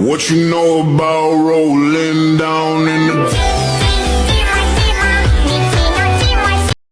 What you know about rolling down in the...